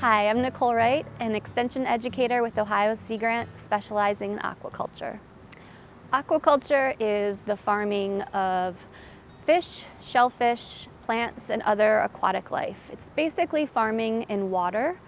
Hi, I'm Nicole Wright, an extension educator with Ohio Sea Grant specializing in aquaculture. Aquaculture is the farming of fish, shellfish, plants, and other aquatic life. It's basically farming in water.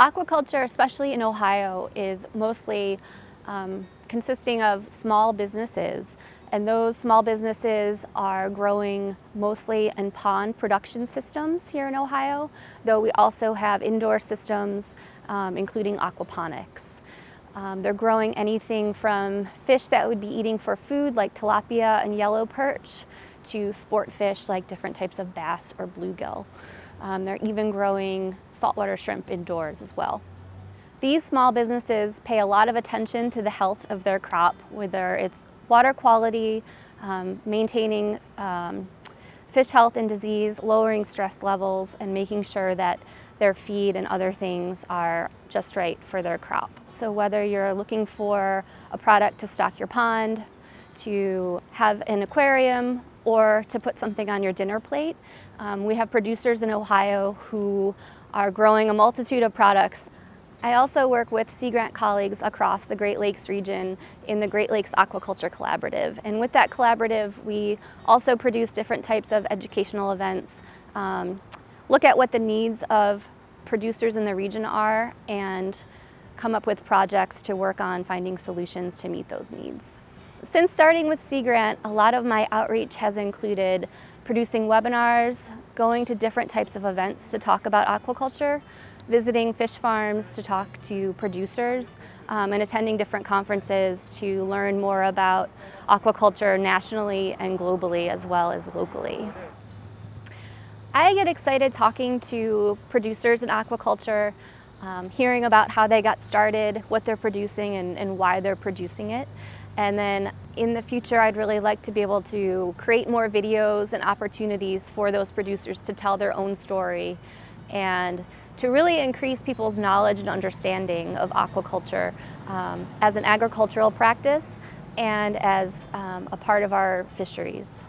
Aquaculture, especially in Ohio, is mostly um, consisting of small businesses and those small businesses are growing mostly in pond production systems here in Ohio, though we also have indoor systems, um, including aquaponics. Um, they're growing anything from fish that would be eating for food, like tilapia and yellow perch, to sport fish like different types of bass or bluegill. Um, they're even growing saltwater shrimp indoors as well. These small businesses pay a lot of attention to the health of their crop, whether it's water quality, um, maintaining um, fish health and disease, lowering stress levels, and making sure that their feed and other things are just right for their crop. So whether you're looking for a product to stock your pond, to have an aquarium, or to put something on your dinner plate, um, we have producers in Ohio who are growing a multitude of products I also work with Sea Grant colleagues across the Great Lakes region in the Great Lakes Aquaculture Collaborative. And with that collaborative, we also produce different types of educational events, um, look at what the needs of producers in the region are, and come up with projects to work on finding solutions to meet those needs. Since starting with Sea Grant, a lot of my outreach has included producing webinars, going to different types of events to talk about aquaculture, visiting fish farms to talk to producers um, and attending different conferences to learn more about aquaculture nationally and globally as well as locally. I get excited talking to producers in aquaculture, um, hearing about how they got started, what they're producing and, and why they're producing it. And then in the future, I'd really like to be able to create more videos and opportunities for those producers to tell their own story and to really increase people's knowledge and understanding of aquaculture um, as an agricultural practice and as um, a part of our fisheries.